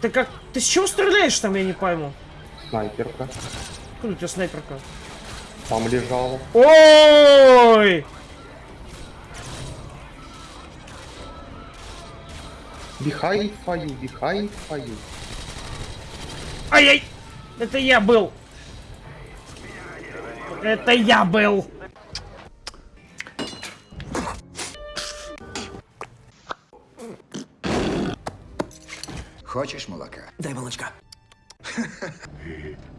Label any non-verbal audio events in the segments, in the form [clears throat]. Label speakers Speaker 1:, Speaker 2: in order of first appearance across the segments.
Speaker 1: Ты как... Ты с чего стреляешь там, я не пойму?
Speaker 2: Снайперка.
Speaker 1: Откуда у тебя снайперка?
Speaker 2: Там лежала.
Speaker 1: Ой!
Speaker 2: Behind фаю, behind фаю.
Speaker 1: Ай-яй! Это я был! Это я был!
Speaker 3: Хочешь молока? Дай молочка. [laughs]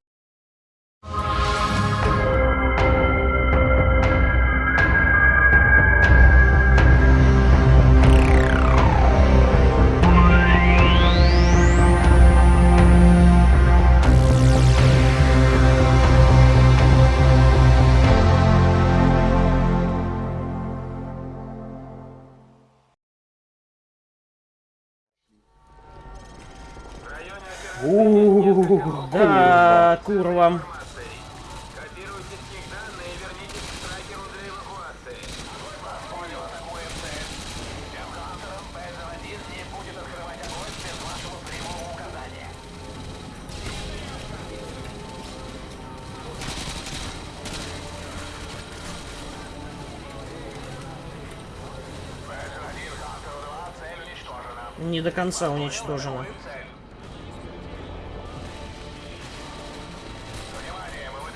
Speaker 4: Не
Speaker 1: до конца уничтожено.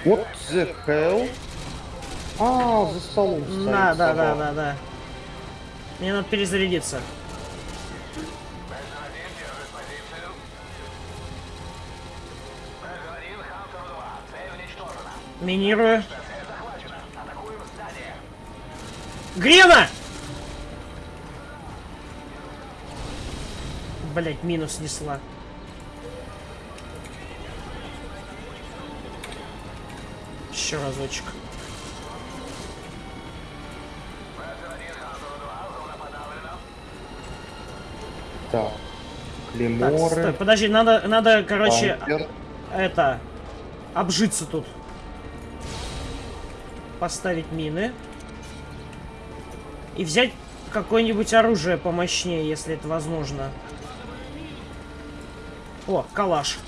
Speaker 2: What the hell? А, за столом стоит.
Speaker 1: Да, да, да, да, да. Мне надо перезарядиться.
Speaker 4: Б-1 держит позицию. Б-1 Хантеру 2, цель уничтожена.
Speaker 1: Минирую.
Speaker 4: Цель захвачена. Атакуем здание.
Speaker 1: Грена! Блять, минус снесла. Еще разочек.
Speaker 2: Так.
Speaker 1: Так,
Speaker 2: Климоры.
Speaker 1: стой, подожди, надо, надо, короче,
Speaker 2: Пантер.
Speaker 1: это, обжиться тут. Поставить мины. И взять какое-нибудь оружие помощнее, если это возможно. О, калаш.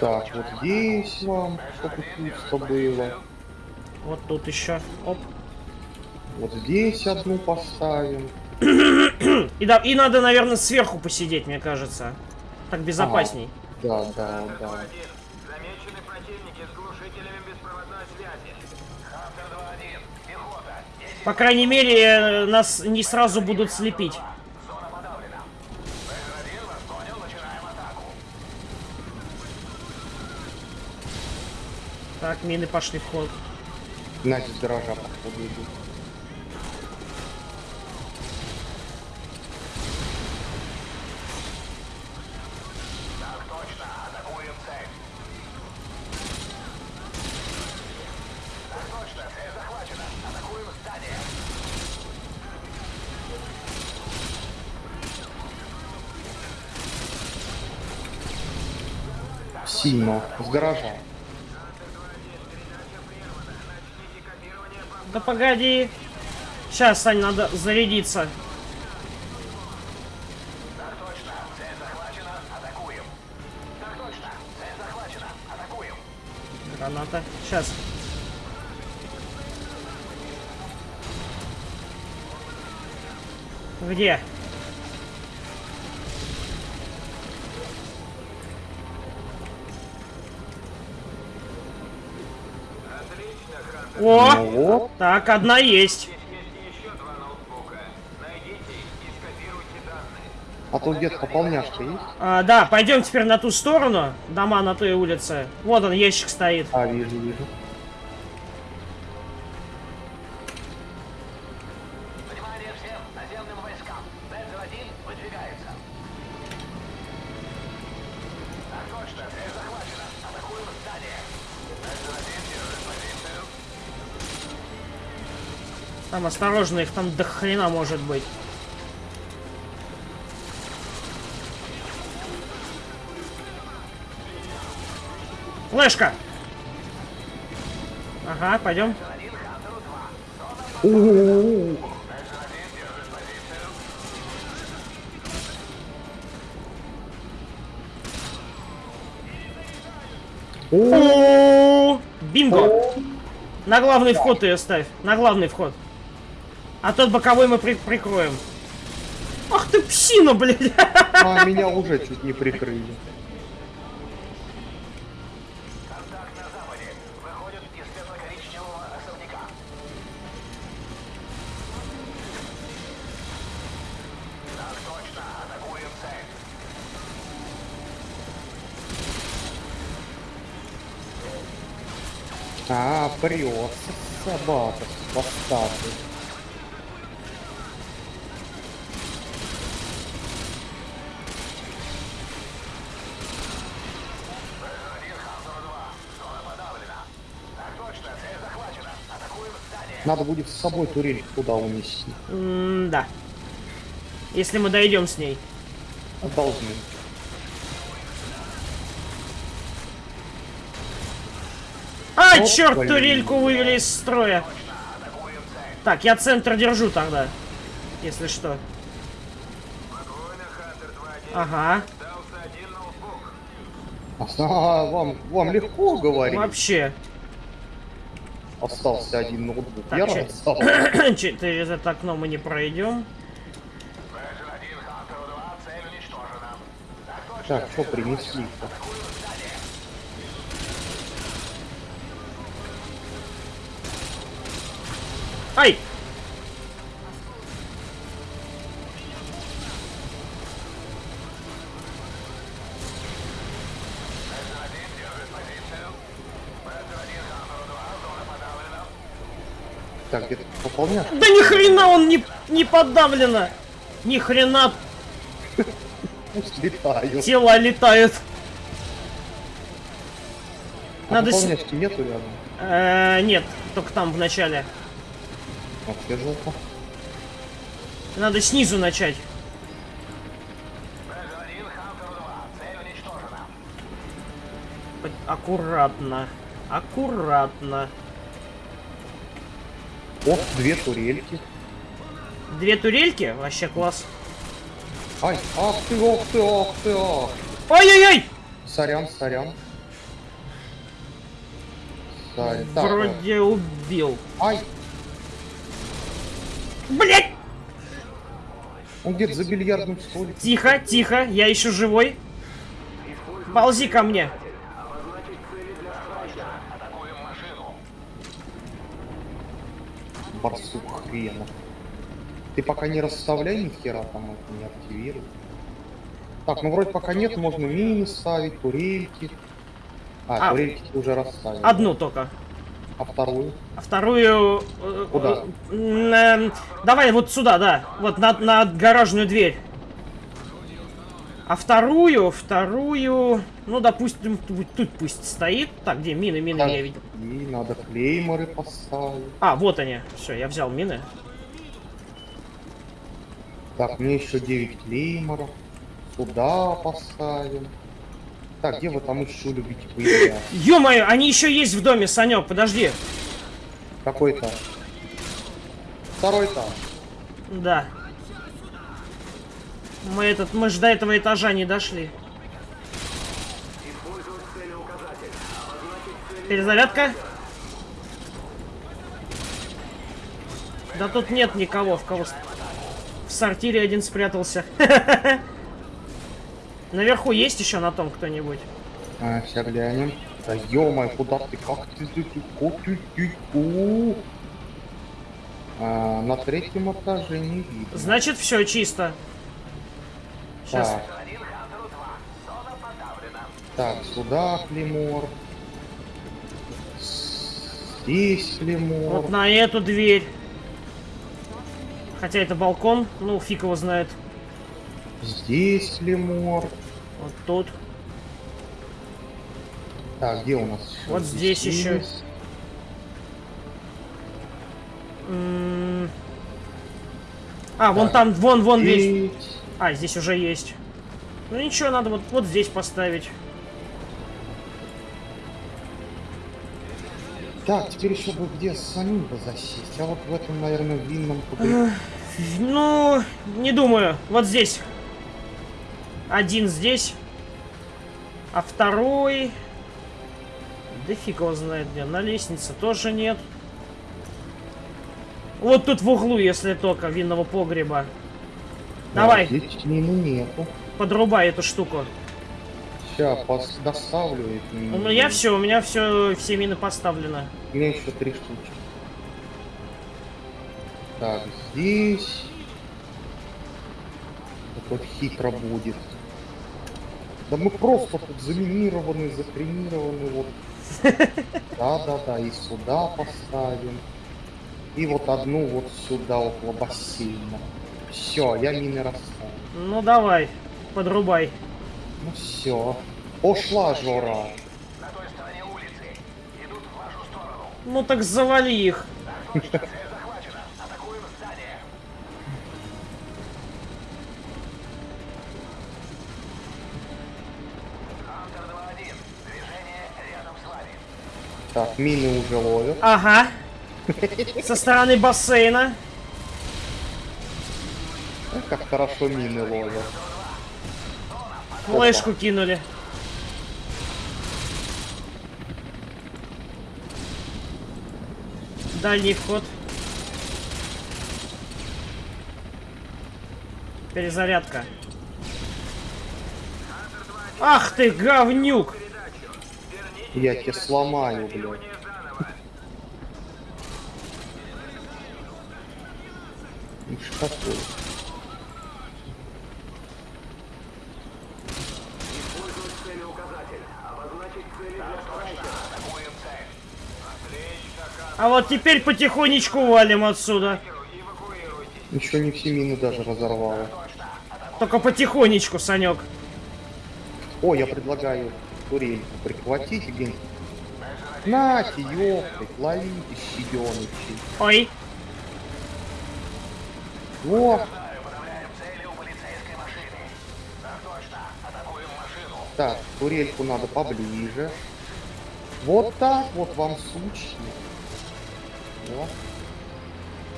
Speaker 2: Так, вот здесь вам чтобы пусто было.
Speaker 1: Вот тут еще. Оп.
Speaker 2: Вот здесь одну поставим.
Speaker 1: И, да, и надо, наверное, сверху посидеть, мне кажется. Так безопасней.
Speaker 2: Да, да, да.
Speaker 4: Один. Замечены противники с глушителями беспроводной связи.
Speaker 1: По крайней мере, э, нас не сразу будут слепить.
Speaker 4: зона подавлена. Б-1 вас понял, начинаем атаку.
Speaker 1: Так, мины пошли в ход.
Speaker 2: С гаража походу идут. Сильно. С гаража.
Speaker 1: Да погоди. Сейчас, Сань, надо зарядиться. Граната. Сейчас. Где? О!
Speaker 2: Ну.
Speaker 1: Так, одна есть.
Speaker 2: А тут где-то пополняшка есть?
Speaker 1: А, да, пойдем теперь на ту сторону. Дома на той улице. Вот он, ящик стоит.
Speaker 2: А, вижу, вижу.
Speaker 1: Там осторожно, их там до хрена может быть. Флешка! Ага, пойдем.
Speaker 4: Б-1 Хантеру 2.
Speaker 2: У-у-у. О,
Speaker 1: О, Бинго! На главный вход ее ставь. На главный вход. А тот боковой мы при- прикроем. Ах ты псина, блядь!
Speaker 2: А, меня уже чуть не прикрыли.
Speaker 4: Контакт на западе. Выходит из светло-коричневого особняка. Так точно. Атакуем цель.
Speaker 2: А, прет. Собака. Бастарды.
Speaker 4: Так точно. Цель захвачена. Атакуем здание.
Speaker 2: Надо будет с собой турель туда унести.
Speaker 1: М-да. Если мы дойдем с ней.
Speaker 2: Должны.
Speaker 1: А,
Speaker 2: О,
Speaker 1: черт,
Speaker 2: блин.
Speaker 1: турельку вывели из строя. Так, я центр держу тогда. Если что.
Speaker 4: Спокойно, Хантер 2-1.
Speaker 1: Ага.
Speaker 2: А, вам, вам легко говорить.
Speaker 1: Вообще.
Speaker 2: Остался один ноутбук.
Speaker 1: Так,
Speaker 2: Я стал.
Speaker 1: Через это окно мы не пройдем.
Speaker 4: Бэджин 1, Хантеру 2. Цель уничтожена. Так
Speaker 2: что принесли-то?
Speaker 1: Ай!
Speaker 2: Так, где-то пополняешь?
Speaker 1: Да ни хрена он не, не подавлено! Ни хрена
Speaker 2: летаю.
Speaker 1: тела летают.
Speaker 2: А
Speaker 1: Надо с-
Speaker 2: нету рядом?
Speaker 1: Э, нет, только там в начале.
Speaker 2: Вообще жопа.
Speaker 1: Надо снизу начать.
Speaker 4: Бэджин 1, Хантеру 2. Цель уничтожена.
Speaker 1: П- Аккуратно. Аккуратно.
Speaker 2: О, две турельки.
Speaker 1: Две турельки? Вообще класс.
Speaker 2: Ай, ах ты, ох ты, ах ты, ах.
Speaker 1: Ай-яй-яй!
Speaker 2: Сорян, сорян. Сорян. Так, э,
Speaker 1: Вроде убил.
Speaker 2: Ай,
Speaker 1: Блять!
Speaker 2: он где-то за бильярдным столиком.
Speaker 1: Тихо, тихо, я еще живой. Ползи ко мне.
Speaker 2: Барсук хрена. Ты пока не расставляй ни хера там это не активируй. Так, ну вроде пока нет, можно мини ставить, турельки. А,
Speaker 1: А.
Speaker 2: турельки ты уже расставил.
Speaker 1: Одну только.
Speaker 2: А вторую?
Speaker 1: А вторую... э,
Speaker 2: Куда?
Speaker 1: э, э, давай вот сюда, да. Вот на, на гаражную дверь. А вторую, вторую... Ну, допустим, тут, тут пусть стоит. Так, где мины, мины я видел.
Speaker 2: И надо клейморы поставить.
Speaker 1: А, вот они. Все, я взял мины.
Speaker 2: Так, мне еще 9 клейморов. Сюда поставим. Так, где вы там еще любите появляться?
Speaker 1: Ё-моё, они еще есть в доме, Санек, подожди.
Speaker 2: Какой этаж? Второй этаж.
Speaker 1: Да. Мы этот, мы ж до этого этажа не дошли. Перезарядка. Да тут нет никого, в кого... В сортире один спрятался. [laughs] Наверху есть еще на том кто-нибудь?
Speaker 2: А, глянем. Да ё куда ты? Как ты тут? Ку- ку- ку- А, на третьем этаже не видно.
Speaker 1: Значит, все чисто. Сейчас.
Speaker 2: Так,
Speaker 4: Один, Хантеру 2. Зона подавлена.
Speaker 2: так, сюда клеймор. Здесь клеймор.
Speaker 1: Вот на эту дверь. Хотя это балкон, ну фиг его знает.
Speaker 2: Здесь клеймор.
Speaker 1: Вот тут.
Speaker 2: Так, где у нас?
Speaker 1: Вот здесь ещё.
Speaker 2: есть.
Speaker 1: М. А, вон там, вон, вон весь. А, здесь уже есть. Ну ничего, надо вот, вот здесь поставить.
Speaker 2: Так, теперь еще бы где самим бы засесть. А вот в этом, наверное, винном кубе.
Speaker 1: Ну, не думаю. Вот здесь. Один здесь. А второй... Да фиг его знает где. На лестнице тоже нет. Вот тут в углу, если только, винного погреба. Давай,
Speaker 2: Здесь мины нету.
Speaker 1: подрубай эту штуку.
Speaker 2: Сейчас, пос... доставлю эти
Speaker 1: У
Speaker 2: мины.
Speaker 1: меня все, у меня все, все мины поставлены.
Speaker 2: У меня еще три штучки. Так, здесь... Так вот хитро будет. Да мы просто тут заминированы, захренированы, вот. [laughs] Да-да-да, и сюда поставим. И вот одну вот сюда, около бассейна. Все, я мины расставил.
Speaker 1: Ну давай, подрубай.
Speaker 2: Ну все. Пошла жора.
Speaker 4: На той стороне улицы. Идут в вашу сторону.
Speaker 1: Ну так завали их.
Speaker 4: Цель захвачена. Атакуем здание. Хантер 2-1. Движение рядом с вами.
Speaker 2: Так, мины уже ловят.
Speaker 1: Ага. Со стороны бассейна.
Speaker 2: Эх, Как хорошо мины ловят.
Speaker 1: Флешку кинули. Дальний вход. Перезарядка. Ах ты, говнюк!
Speaker 2: Я тебя сломаю, блядь. Ну что такое?
Speaker 1: А вот теперь потихонечку валим отсюда.
Speaker 2: Еще не все мины даже разорвало.
Speaker 1: Только потихонечку, Санек.
Speaker 2: О, я предлагаю турельку прихватить и Нате, ёптать, ловите, щаденычи.
Speaker 1: Ой.
Speaker 2: Во,
Speaker 4: так,
Speaker 2: турельку надо поближе. Вот так вот вам сучки. Во.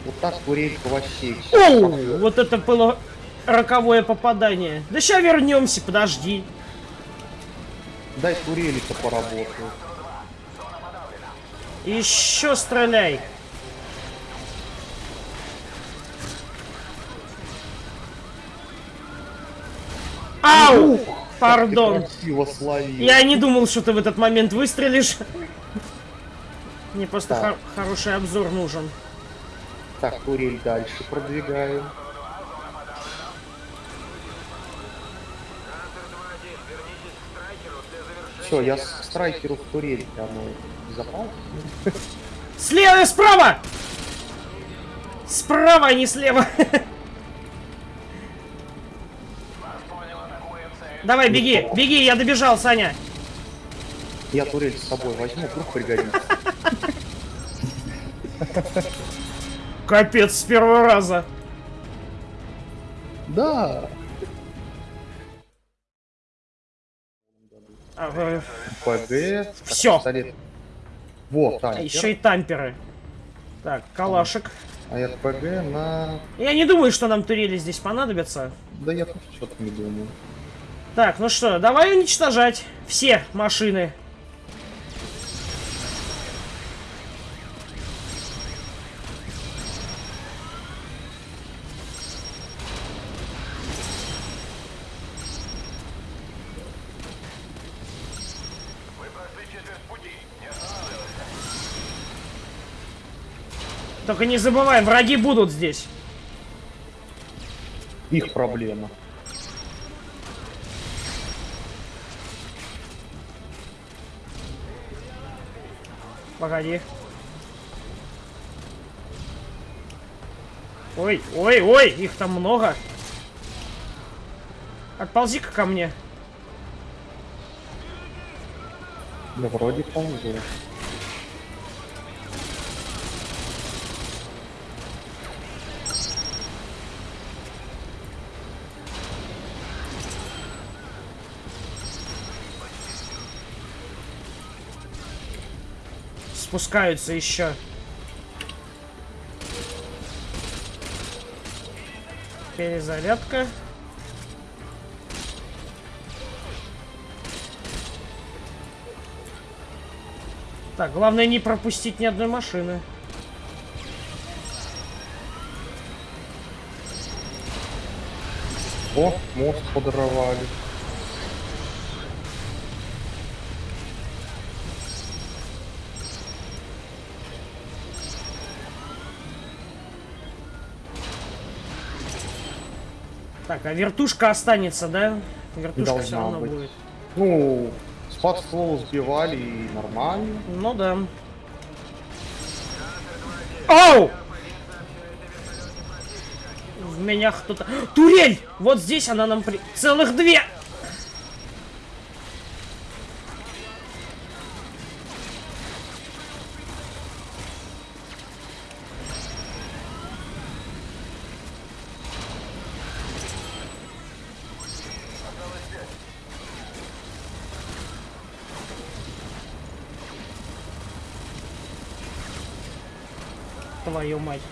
Speaker 2: Вот так турелька вообще.
Speaker 1: Оу, вот это было роковое попадание. Да сейчас вернемся, подожди.
Speaker 2: Дай турелика поработаю.
Speaker 1: Еще стреляй. Ау! Пардон.
Speaker 2: Красиво словил.
Speaker 1: Я не думал, что ты в этот момент выстрелишь. Мне просто
Speaker 2: Так.
Speaker 1: хор- хороший обзор нужен.
Speaker 2: Так, турель дальше продвигаем.
Speaker 4: Хантер 2-1. Вернитесь к страйкеру для завершения.
Speaker 2: Все, я с страйкеру в турельке, оно безопасно.
Speaker 1: Слева справа! Справа, а не слева. Давай, беги, беги, я добежал, Саня.
Speaker 2: Я турель с собой возьму, вдруг пригодится.
Speaker 1: Капец, с первого раза.
Speaker 2: Да.
Speaker 1: А, э,
Speaker 2: ПГ. пистолет. Вот,
Speaker 1: а
Speaker 2: танкер.
Speaker 1: еще и тамперы. Так, калашек.
Speaker 2: А РПГ на...
Speaker 1: Я не думаю, что нам турели здесь понадобятся.
Speaker 2: Да я тоже что-то не думаю.
Speaker 1: Так, ну что, давай уничтожать все машины.
Speaker 4: Четверть пути. Не останавливайся.
Speaker 1: Только не забывай, враги будут здесь.
Speaker 2: Их проблема.
Speaker 1: Погоди. Ой, ой, ой, их там много. Отползи-ка ко мне.
Speaker 2: Да вроде ползу.
Speaker 1: спускаются еще. Перезарядка. Так, главное не пропустить ни одной машины.
Speaker 2: О, мост подорвали.
Speaker 1: Так, а вертушка останется, да? Вертушка все
Speaker 2: Должна
Speaker 1: равно
Speaker 2: быть.
Speaker 1: будет.
Speaker 2: Ну, спад ствол сбивали и нормально.
Speaker 1: Ну да. Оу! В меня кто-то... Турель! Вот здесь она нам при... Целых две! Твою мать.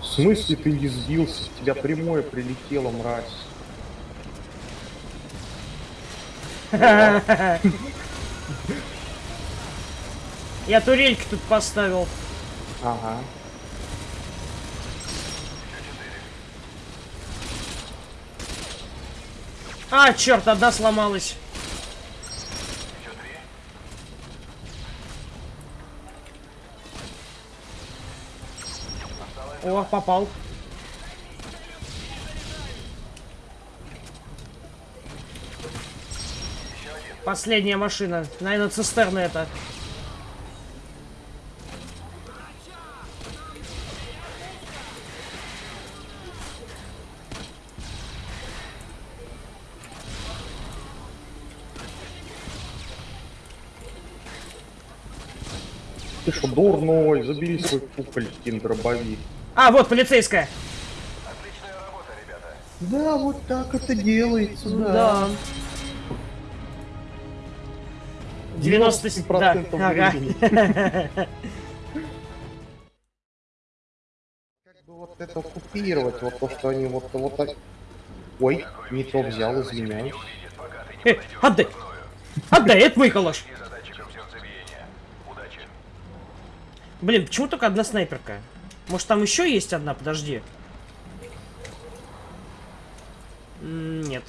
Speaker 2: В смысле ты не сбился? Тебя прямое прилетело, мразь.
Speaker 1: Я турельки тут поставил.
Speaker 2: Ага.
Speaker 1: А, черт, одна сломалась. О, попал. Последняя машина. Наверное, цистерна это.
Speaker 2: Ты что, дурной? Забери свой куколькин дробовик.
Speaker 1: А, вот полицейская.
Speaker 4: Отличная работа, ребята.
Speaker 2: Да, вот так это делается,
Speaker 1: Да. 90 да.
Speaker 2: 97%
Speaker 1: Ага.
Speaker 2: времени. [laughs] Как бы вот это купировать, вот то, что они вот, вот так... Ой, не то взял, извиняюсь.
Speaker 1: Э, отдай! Отдай, это мой калаш. Блин, почему только одна снайперка? Может там еще есть одна? Подожди. Нет.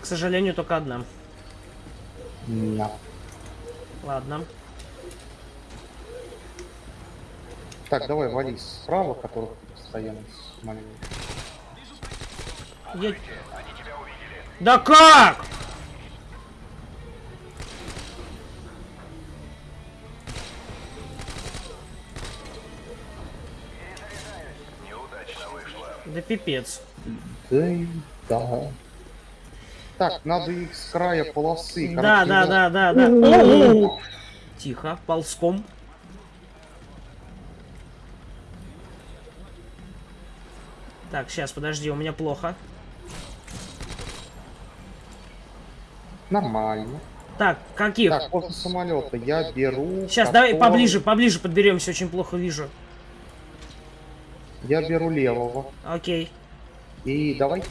Speaker 1: К сожалению, только одна.
Speaker 2: Да.
Speaker 1: Ладно.
Speaker 2: Так, давай вали справа, которых постоянно смотрел.
Speaker 1: Я- Да как? Да пипец.
Speaker 2: Да и да. Так, надо их с края полосы.
Speaker 1: Да, да, да, да, да. Тихо, ползком. Так, сейчас, подожди, у меня плохо.
Speaker 2: Нормально.
Speaker 1: Так, каких?
Speaker 2: Так, после самолета я беру.
Speaker 1: Сейчас, давай
Speaker 2: который-
Speaker 1: поближе, поближе подберемся, очень плохо вижу.
Speaker 2: Я беру левого.
Speaker 1: Окей.
Speaker 2: И давай.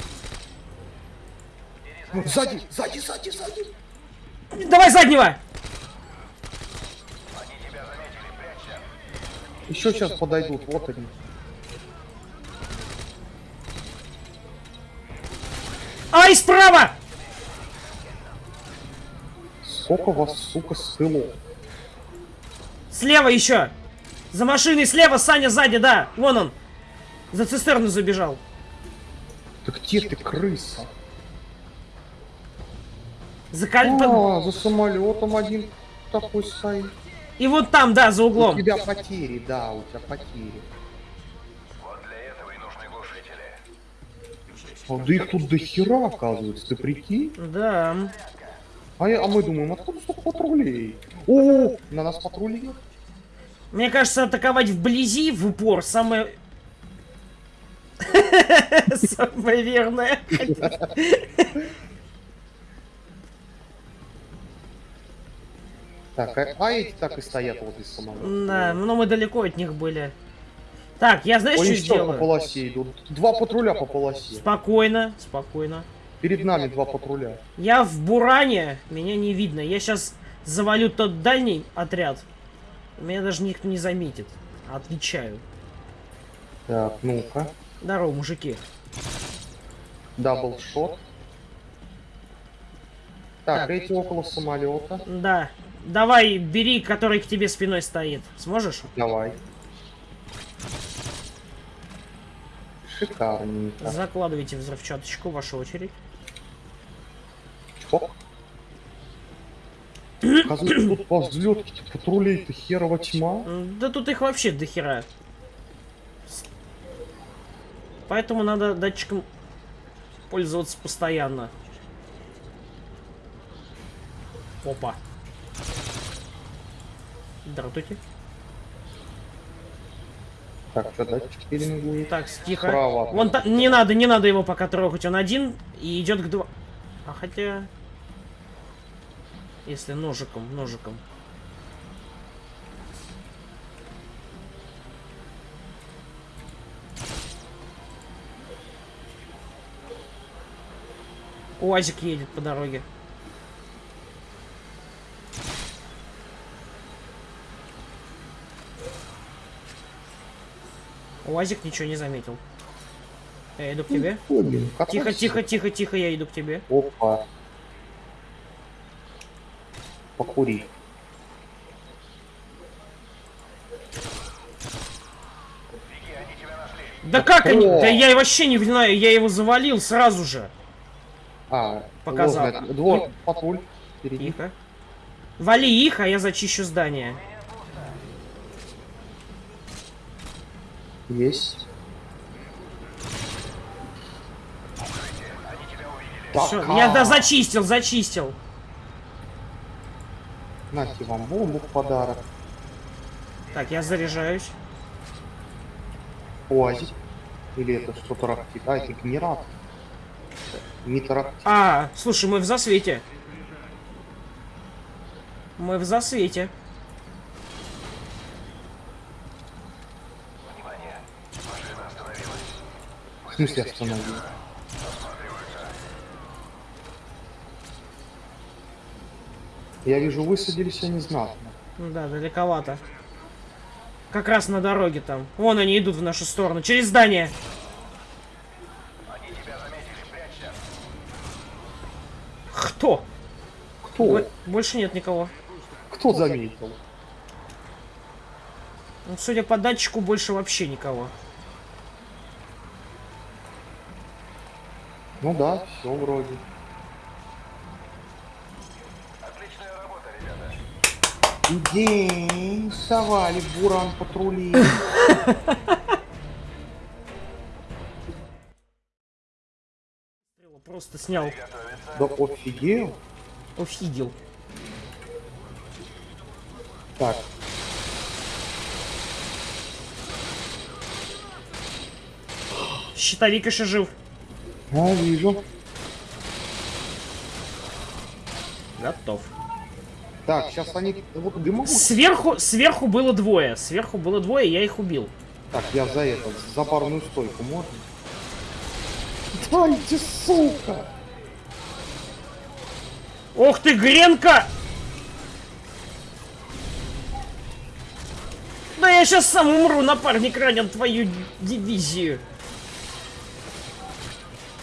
Speaker 2: Ну, Сзади, сзади, сзади, сзади.
Speaker 1: Давай заднего!
Speaker 2: Еще сейчас подойдут, вот они.
Speaker 1: Ай, справа!
Speaker 2: Сколько вас, сука, ссыло?
Speaker 1: Слева еще! За машиной слева, Саня сзади, да! Вон он! За цистерну забежал.
Speaker 2: Да где ты, крыса?
Speaker 1: За коль...
Speaker 2: А, за самолетом один такой стоит.
Speaker 1: И вот там, да, за
Speaker 2: У
Speaker 1: углом.
Speaker 2: тебя потери, да, у тебя потери.
Speaker 4: Вот для этого и нужны глушители.
Speaker 2: А да их тут до хера, оказывается, ты прикинь?
Speaker 1: Да.
Speaker 2: А, я- а мы думаем, откуда столько патрулей? О, на нас патрули.
Speaker 1: Мне кажется, атаковать вблизи, в упор, самое... [laughs] Самое верное.
Speaker 2: Так, а, а эти так и стоят возле самолета.
Speaker 1: Да, но мы далеко от них были. Так, я знаешь,
Speaker 2: Они
Speaker 1: что
Speaker 2: что по
Speaker 1: сделаю?
Speaker 2: полосе идут? Два патруля по полосе.
Speaker 1: Спокойно, спокойно.
Speaker 2: Перед нами два патруля.
Speaker 1: Я в Буране, меня не видно. Я сейчас завалю тот дальний отряд. Меня даже никто не заметит. Отвечаю.
Speaker 2: Так, ну-ка.
Speaker 1: Здорово, мужики.
Speaker 2: Даблшот. Так, эти около самолета.
Speaker 1: Да. Давай, бери, который к тебе спиной стоит. Сможешь?
Speaker 2: Давай. Шикарненько.
Speaker 1: Закладывайте взрывчаточку, ваша очередь.
Speaker 2: Чпок. [coughs] Оказывается, тут по взлетке патрулей-то херова тьма.
Speaker 1: Да тут их вообще дохера. С- Поэтому надо датчиком пользоваться постоянно. Опа. Здравствуйте.
Speaker 2: Так, что датчик пеленгует?
Speaker 1: Так, тихо.
Speaker 2: Справа.
Speaker 1: Вон та- не надо, не надо его пока трогать. Он один и идет к два. А хотя... Если ножиком, ножиком. Уазик едет по дороге. Уазик ничего не заметил. Я иду к тебе.
Speaker 2: Блин, как
Speaker 1: Тихо, тихо, тихо, тихо, я иду к тебе.
Speaker 2: Опа. Покури.
Speaker 1: Да как они? Да я вообще не знаю, я его завалил сразу же.
Speaker 2: А,
Speaker 1: Показал.
Speaker 2: ложный. Двор, патруль. Впереди.
Speaker 1: Тихо. Вали их, а я зачищу здание.
Speaker 2: Есть. Так,
Speaker 1: я
Speaker 2: а,
Speaker 1: да зачистил, зачистил.
Speaker 2: Нате вам бомбу в подарок.
Speaker 1: Так, я заряжаюсь.
Speaker 2: Уазик. Или это что-то рактит? А, это генератор. Не.
Speaker 1: А, слушай, мы в засвете. Мы в засвете.
Speaker 4: Внимание. Машина остановилась.
Speaker 2: В смысле остановил? Я вижу, высадились они знатно.
Speaker 1: Ну Да, далековато. Как раз на дороге там. Вон они идут в нашу сторону. Через здание.
Speaker 4: Они тебя заметили. Прячься.
Speaker 1: Кто?
Speaker 2: Кто?
Speaker 1: Бо- Больше нет никого.
Speaker 2: Кто заметил?
Speaker 1: Ну, судя по датчику, больше вообще никого.
Speaker 2: Ну да, все вроде.
Speaker 4: Отличная работа, ребята.
Speaker 2: День совали буран патрули. [laughs]
Speaker 1: Просто снял.
Speaker 2: Да офигел.
Speaker 1: Офигел.
Speaker 2: Так,
Speaker 1: Щитовик еще жив.
Speaker 2: а, вижу.
Speaker 1: Готов.
Speaker 2: Так, сейчас они... Вот дымовую.
Speaker 1: Сверху, сверху было двое. Сверху было двое, я их убил.
Speaker 2: Так, я за это, за барную стойку можно? Дайте, сука!
Speaker 1: Ох ты, Гренка! Да я сейчас сам умру, напарник ранен твою дивизию.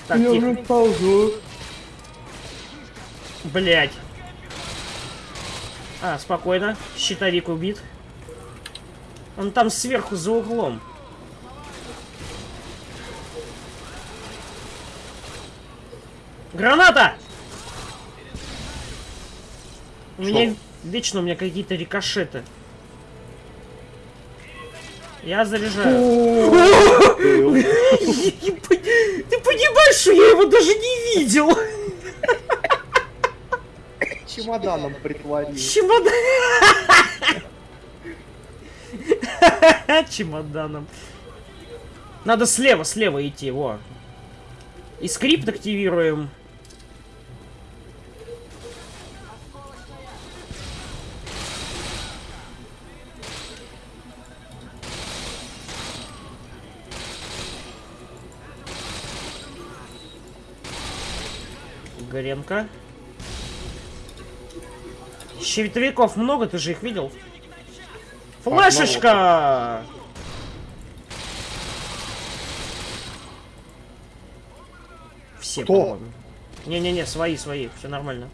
Speaker 1: Так,
Speaker 2: я
Speaker 1: тихо.
Speaker 2: уже ползу.
Speaker 1: Блять. А, спокойно. Щитовик убит. Он там сверху за углом. Граната! У меня вечно у меня какие-то рикошеты. Я заряжаю. Ты понимаешь, что я его даже не видел?
Speaker 2: Чемоданом притворил.
Speaker 1: Чемодан. Чемоданом. Надо слева, слева идти, во. И скрипт активируем. Гренка. Щитовиков много, ты же их видел? Флешечка! Все, по-моему. Не-не-не, свои, свои, все нормально.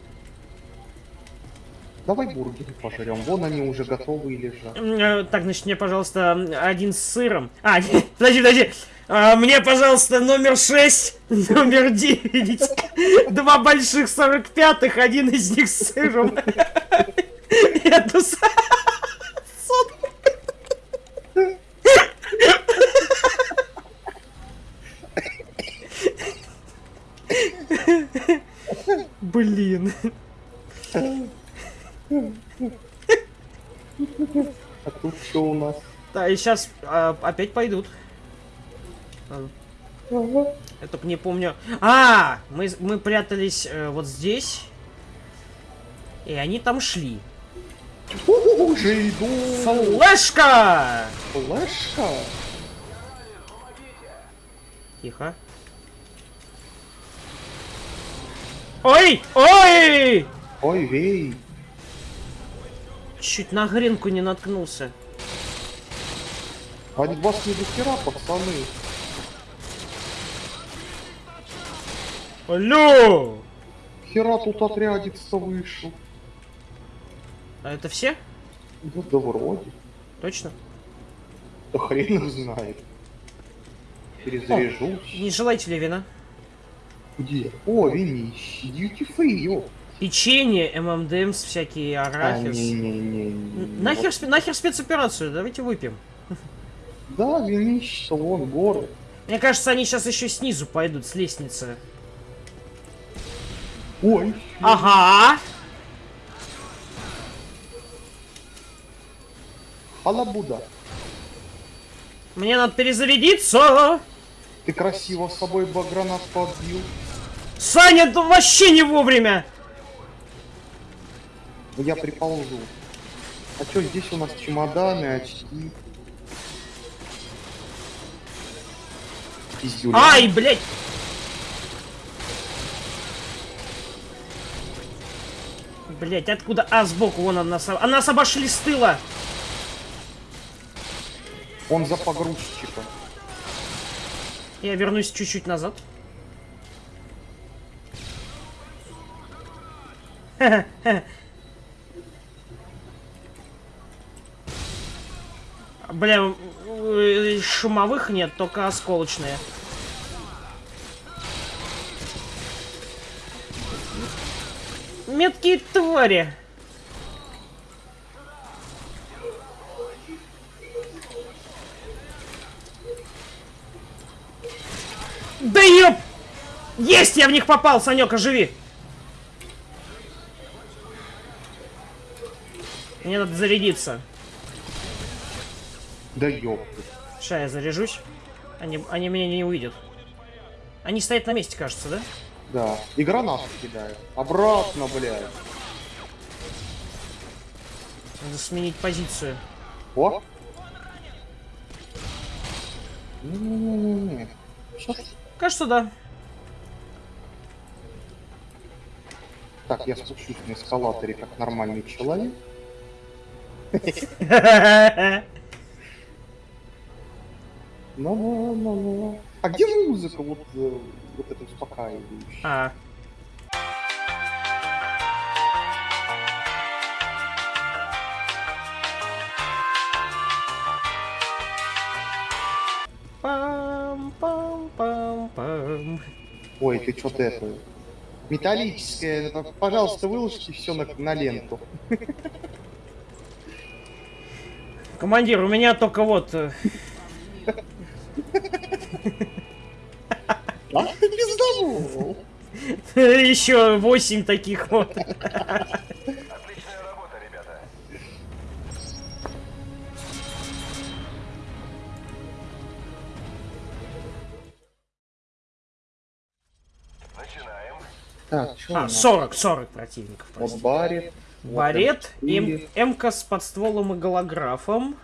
Speaker 2: Давай бургеры пожрем. Вон они уже готовые лежат.
Speaker 1: М, э, Так, значит, мне, пожалуйста, один с сыром. А, [laughs] подожди, подожди. А, мне, пожалуйста, номер 6, [laughs] номер 9. Два больших 45-х, один из них с сыром. Сотку. Блин.
Speaker 2: А тут что у нас?
Speaker 1: Да, и сейчас опять пойдут. А, Я только не помню. А, мы, мы прятались э, вот здесь. И они там шли.
Speaker 2: Уже иду.
Speaker 1: Флешка!
Speaker 2: Флешка.
Speaker 1: Тихо. Ой! Ой!
Speaker 2: Ой, вей.
Speaker 1: Чуть на гренку не наткнулся.
Speaker 2: А вас не до хера, пацаны.
Speaker 1: Алло!
Speaker 2: Хера тут отрядится вышел.
Speaker 1: А это все?
Speaker 2: Да, да вроде.
Speaker 1: Точно?
Speaker 2: Да хрен их знает. Перезаряжусь.
Speaker 1: Не желаете ли вина?
Speaker 2: Где? О. Duty free, ё.
Speaker 1: Печенье, ММДМС, всякие
Speaker 2: А,
Speaker 1: арахис.
Speaker 2: не-не-не.
Speaker 1: Нахер, спе- нахер спецоперацию, давайте выпьем.
Speaker 2: Да, винище, вон горы.
Speaker 1: Мне кажется, они сейчас еще снизу пойдут, с лестницы.
Speaker 2: Ой.
Speaker 1: Ага!
Speaker 2: Алабуда.
Speaker 1: Мне надо перезарядиться!
Speaker 2: Ты красиво с собой гранат подбил.
Speaker 1: Саня, это вообще не вовремя!
Speaker 2: Я приползу. А чё, здесь у нас чемоданы, очки. Пиздюля.
Speaker 1: Ай, блядь! Блять, откуда? А, сбоку, вон она нас... А нас обошли с тыла!
Speaker 2: Он за погрузчиком.
Speaker 1: Я вернусь чуть-чуть назад. [laughs] Бля, шумовых нет, только осколочные. Меткие твари. Да ёп! Есть, я в них попал, Санек, оживи! Мне надо зарядиться.
Speaker 2: Да ёпты.
Speaker 1: Сейчас я заряжусь. Они, они меня не увидят. Они стоят на месте, кажется, да?
Speaker 2: Да. И гранату кидаю. Обратно, блядь.
Speaker 1: Надо сменить позицию.
Speaker 2: О. Не-не-не-не.
Speaker 1: Кажется, да.
Speaker 2: Так, я спущусь на эскалаторе как нормальный человек. Ну-ну-ну-ну. [laughs] А где музыка вот, э, вот эта успокаивающая?
Speaker 1: А. Пам-пам-пам-пам.
Speaker 2: Ой, ты что-то это... Металлическое, пожалуйста, выложите все на, на ленту.
Speaker 1: Командир, у меня только вот... [laughs]
Speaker 2: А [laughs] ты пизданул!
Speaker 1: Еще восемь таких вот.
Speaker 4: Отличная работа, ребята. Начинаем.
Speaker 2: Так,
Speaker 1: А,
Speaker 2: нас?
Speaker 1: 40, 40 противников.
Speaker 2: Вот барит.
Speaker 1: Барет,
Speaker 2: М4.
Speaker 1: М- МК с подстволом и голографом.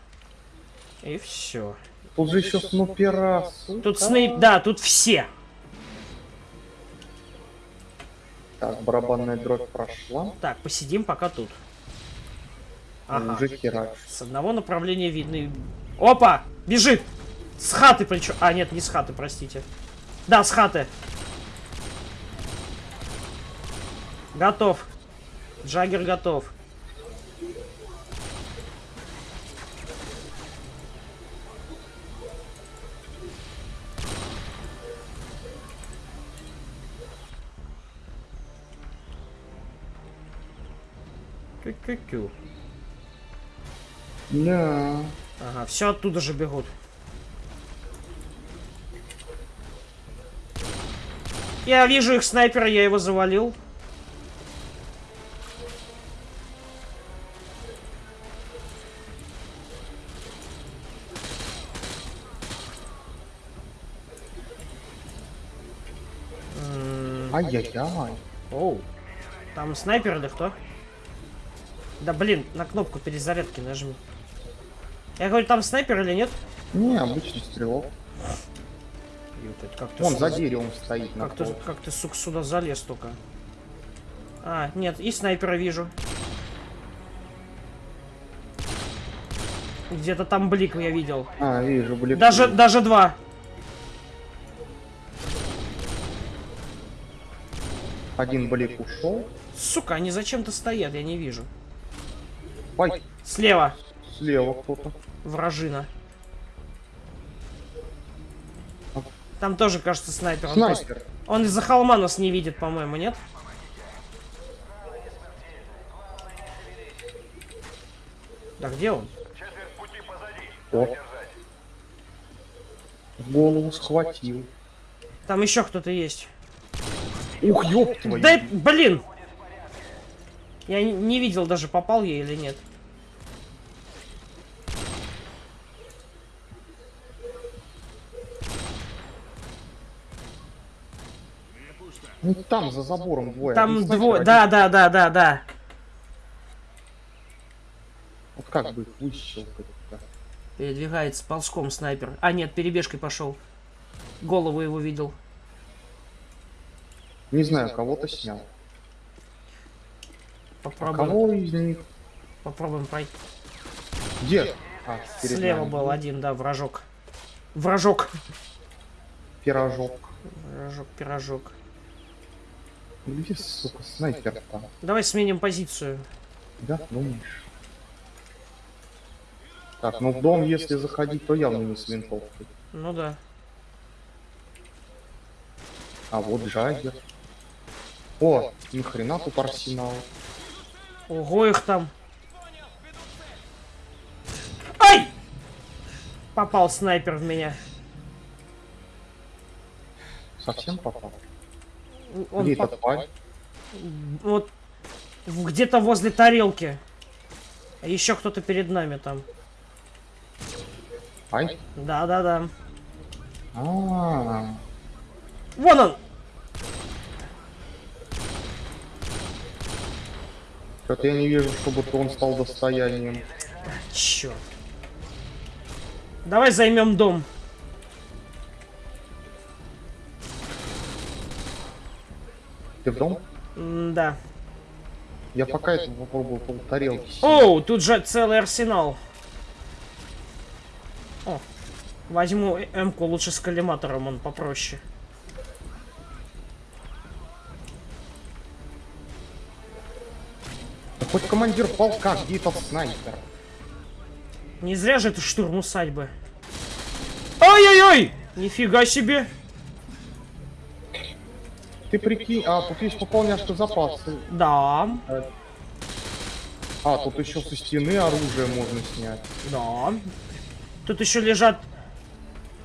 Speaker 1: И все.
Speaker 2: Тут же еще снупера.
Speaker 1: Тут снейп, да, тут все.
Speaker 2: Так, барабанная дробь прошла.
Speaker 1: Так, посидим пока тут. Ага.
Speaker 2: Уже херач.
Speaker 1: С одного направления видны... Опа! Бежит! С хаты причем... А, нет, не с хаты, простите. Да, с хаты. Готов. Джаггер готов. Кю-кю-кю.
Speaker 2: Да.
Speaker 1: Ага, все оттуда же бегут. Я вижу их снайпера, я его завалил.
Speaker 2: Ай-яй-яй.
Speaker 1: Оу. Там снайпер или кто? Да блин, на кнопку перезарядки нажми. Я говорю, там снайпер или нет?
Speaker 2: Не, обычный стрелок.
Speaker 1: Ёп, это как ты
Speaker 2: Вон
Speaker 1: сюда-
Speaker 2: за деревом стоит
Speaker 1: Как ты, как ты, сука, сюда залез только? А, нет, и снайпера вижу. Где-то там блик я видел.
Speaker 2: А, вижу, блин.
Speaker 1: Даже, даже два.
Speaker 2: Один блик ушел.
Speaker 1: Сука, они зачем-то стоят, я не вижу.
Speaker 2: Ай,
Speaker 1: Слева,
Speaker 2: слева кто-то.
Speaker 1: вражина. Там тоже, кажется, снайпер. Он,
Speaker 2: Снайпер.
Speaker 1: просто- он из-за холма нас не видит, по-моему, нет? Да где он?
Speaker 2: О, голову схватил.
Speaker 1: Там еще кто-то есть.
Speaker 2: Ух, ёб твою.
Speaker 1: Да, блин! Я не, видел даже, попал я или нет.
Speaker 2: Ну там за забором двое.
Speaker 1: Там
Speaker 2: снайпер,
Speaker 1: двое. Да, да, да, да, да.
Speaker 2: Вот как бы их?
Speaker 1: Передвигается ползком снайпер. А, нет, перебежкой пошел. Голову его видел.
Speaker 2: Не знаю, кого-то снял.
Speaker 1: Попробуем,
Speaker 2: Кого из них?
Speaker 1: попробуем пройти.
Speaker 2: Где? А,
Speaker 1: Слева
Speaker 2: нами.
Speaker 1: был один, да, вражок. Вражок.
Speaker 2: Пирожок.
Speaker 1: Вражок, пирожок.
Speaker 2: Где, сука, снайпер там?
Speaker 1: Давай сменим позицию.
Speaker 2: Да, думаешь? Так, ну в дом, если заходить, то явно не с винтовкой.
Speaker 1: Ну да.
Speaker 2: А вот Джаггер. О, ни хрена тут арсенал.
Speaker 1: Ого, их там. Ай! Попал снайпер в меня.
Speaker 2: Совсем попал.
Speaker 1: Он
Speaker 2: Где
Speaker 1: поп-
Speaker 2: этот парень?
Speaker 1: Вот где-то возле тарелки. А Еще кто-то перед нами там.
Speaker 2: Ай.
Speaker 1: Да, да, да.
Speaker 2: А,
Speaker 1: Вон он!
Speaker 2: Что-то я не вижу, чтобы он стал достоянием.
Speaker 1: Черт. Давай займем дом.
Speaker 2: Ты в дом?
Speaker 1: М, Да.
Speaker 2: Я пока это попробую пол тарелки.
Speaker 1: Оу, тут же целый арсенал. О, возьму М-ку лучше с коллиматором, он попроще.
Speaker 2: Хоть командир полка, где этот снайпер?
Speaker 1: Не зря же это штурм усадьбы. Ай-яй-яй! Нифига себе!
Speaker 2: Ты прикинь, а тут есть пополняшка запасы.
Speaker 1: Да,
Speaker 2: А, тут еще со стены оружие можно снять.
Speaker 1: да. Тут еще лежат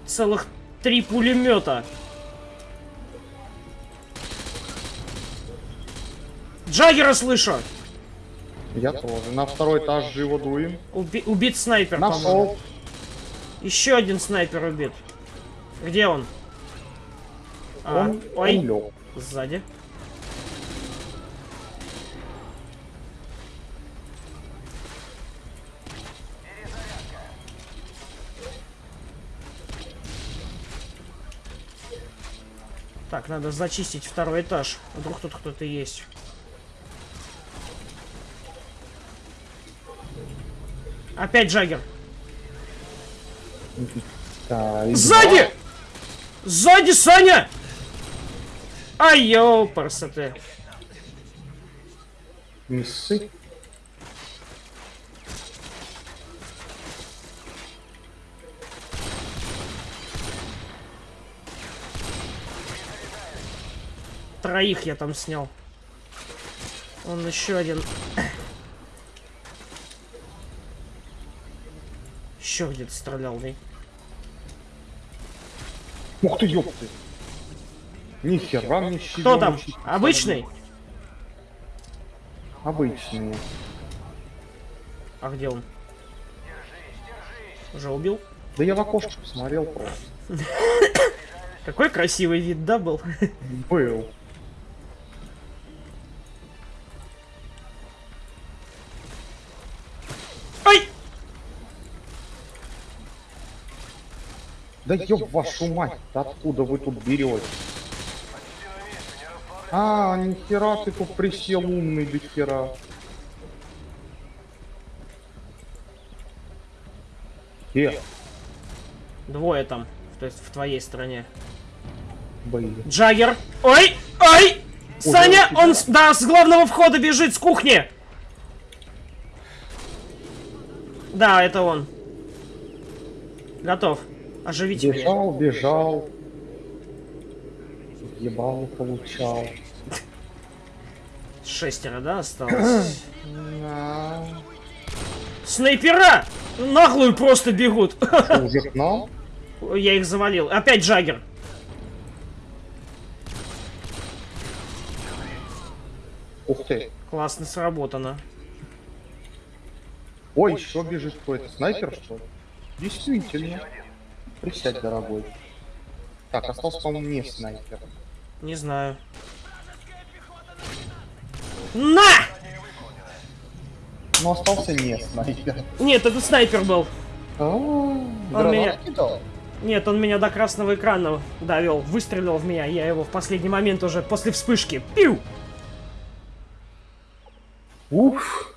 Speaker 1: целых три пулемета. Джаггера слышу!
Speaker 2: Я тоже. На второй этаж живо дуем.
Speaker 1: Уби- убит снайпер.
Speaker 2: Нашел.
Speaker 1: Еще один снайпер убит. Где он? А,
Speaker 2: Он,
Speaker 1: ой,
Speaker 2: он лег.
Speaker 1: сзади. Так, надо зачистить второй этаж. Вдруг тут кто-то есть. Опять Джаггер. Сзади! Сзади, Саня! Ай, ты.
Speaker 2: два. Не ссы.
Speaker 1: Троих я там снял. Он еще один. Еще где-то стрелял, да?
Speaker 2: Ух ты, ёпты. Нихера мне щит.
Speaker 1: Кто там? Обычный?
Speaker 2: Обычный.
Speaker 1: А где он? Уже убил?
Speaker 2: Да я в окошко посмотрел просто.
Speaker 1: Какой красивый вид, да, был?
Speaker 2: Был. Да ёб вашу мать, откуда вы тут берете? А, нихера ты тут присел умный до хера. Э,
Speaker 1: Двое там. То есть в твоей стороне.
Speaker 2: были.
Speaker 1: Джаггер. Ой! Ой! Саня,
Speaker 2: у тебя?
Speaker 1: он, с- да, с главного входа бежит, с кухни. Да, это он. Готов. Оживите меня.
Speaker 2: Бежал, бежал. Ебал, получал.
Speaker 1: Шестеро, да, осталось? [clears throat] Снайпера! Наглую просто бегут.
Speaker 2: Что, [laughs] уже к нам?
Speaker 1: Я их завалил. Опять Джаггер.
Speaker 2: Ух ты.
Speaker 1: Классно сработано.
Speaker 2: Ой, еще бежит какой-то снайпер, что ли? Действительно. Присядь, дорогой. Так, остался, по-моему, не снайпер.
Speaker 1: Не знаю. На!
Speaker 2: Но остался не снайпер.
Speaker 1: Нет, это снайпер был.
Speaker 2: А,
Speaker 1: Он меня-
Speaker 2: кидал?
Speaker 1: Нет, он меня до красного экрана довел. Выстрелил в меня. Я его в последний момент уже после вспышки. Пиу!
Speaker 2: Уф.